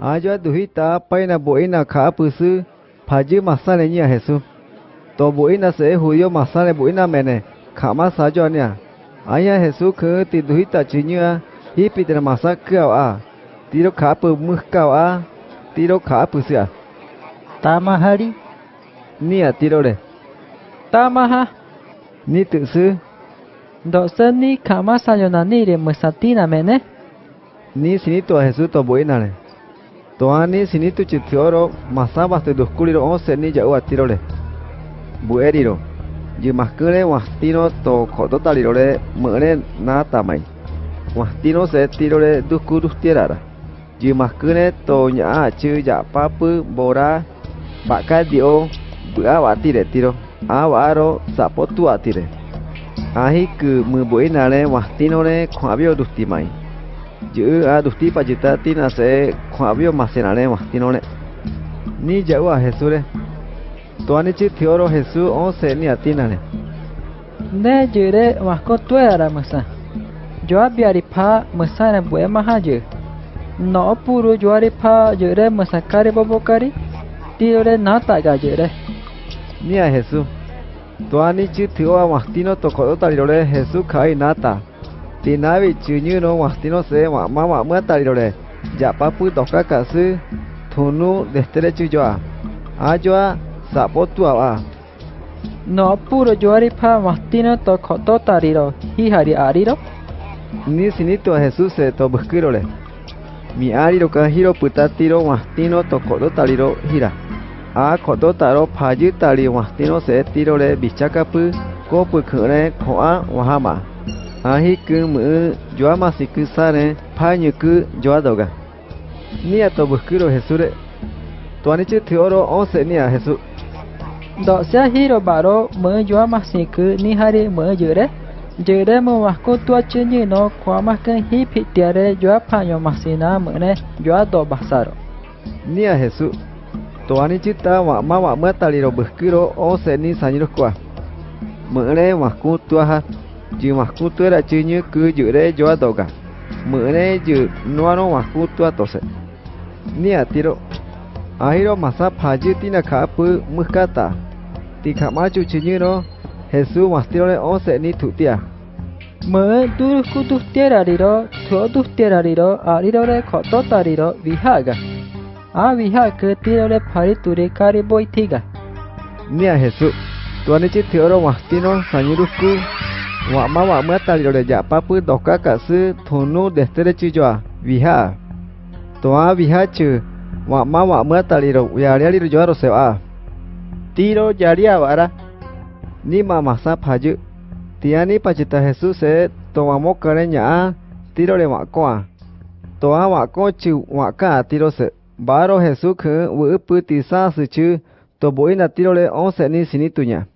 Ayo duhita paina boina ka pusu paji masane nya Jesús. To boina se judío masane boina mene kama sajo nya. Aya Jesús ke ti duhita chinya hipi tena masa kau a. Tiro ka pu muh kau a. Tiro ka pusu a. Tamahari. Ni a tiro le. Tamaha. Ni tự sư. Độ sơn ni kama sajo na ni re musatina mene. Ni sinito Jesús to boina le. Toani sinitu chitioro masabas te dosculiro once ni ya uatirole. Bueriro. Yimascule wastino to kototalirole mure na tamai. Wastino se tirole duscurus tirara. Yimascule to nya chu ya papu bora bakadio buabatire tiro. Awaro zapotu atire. Ahi ku mubuinale wastinole kwabio dustimai. Jua duhti pajita tina se kwabio masenarema tinone. Ni jaua Jesure. Tuanichi tioro Jesu once ni atinane. Ne jure wasko tuera masa. Joa biaripa masana bue mahaje. No puru joaripa jure masakari bobokari. Tiore nata gajure. Ni a Jesús. Tuanichi tioa mastino tokodotarirore Jesús kai nata. Tinabichuñu no guastino se mamá muatarirore. Yapapu tokakasu tunu destrechu yoa. Ayoa sapotu aba. No puro yoaripa mastino tokototariro. hihari ariro. nisinitua Jesús se tobuskirore. Mi ariro ka hiro putatiro mastino tokototariro hira. A kototaro payutari mastino se tirore bichakapu kopu kure koa wahama. ahi kemu jua masih masi ku sare ku doga nia to bukuro hesure tuani chi thioro onse nia hesu do sia hiro baro me jua masi ku ni hari me jure jure me wasko tua chenyi no kwa makan hi pitiare jua phanyu masi na ne jua do basaro nia hesu tuani chi ta wa ma wa me taliro bukuro onse ni sanyiro kwa me ne wasko tua ha ji chứ như cứ giữ chi cho ku cả, joa doga giữ ju nuano wa ku tôi tose ni a tiro ahiro masa phaji tina kha pu mukata ti kha ma chu chi nyu no jesu wa tiro le onse ni thutia Me duru kutu tierariro, tuo tu tierariro, ariro re koto tariro, vihaga. A vihaga tiro re pari turi kari boitiga. ni a jesu to nó chi thioro wa tino saniro ku wa ma wa ma taliro le ja pa pu doka ka su thunu destere chi joa viha. To a viha chu wa ma wa ma taliro ya ri ri joa ro se a tiro yaria vara ni ma masa phaju tiani pachita jesus se to wa mo kare nya tiro le wa ko a to a wa ko chu wa ka tiro se. Baro jesus khu wu pu ti sa su chu to boina tiro le on se ni sinitunya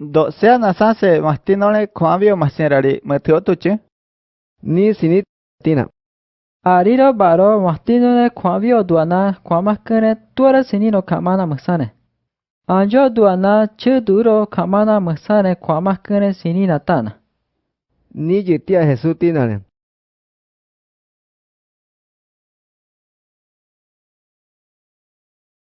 Do se na san se mastinole kwavio masinrari meteotuche. Ni sinit tina. Ariro baro mastinole kwavio duana kwamakere tuara sinino kamana masane. Anjo duana che duro kamana masane kwamakere sinina tana. Ni jitia Jesús tinale.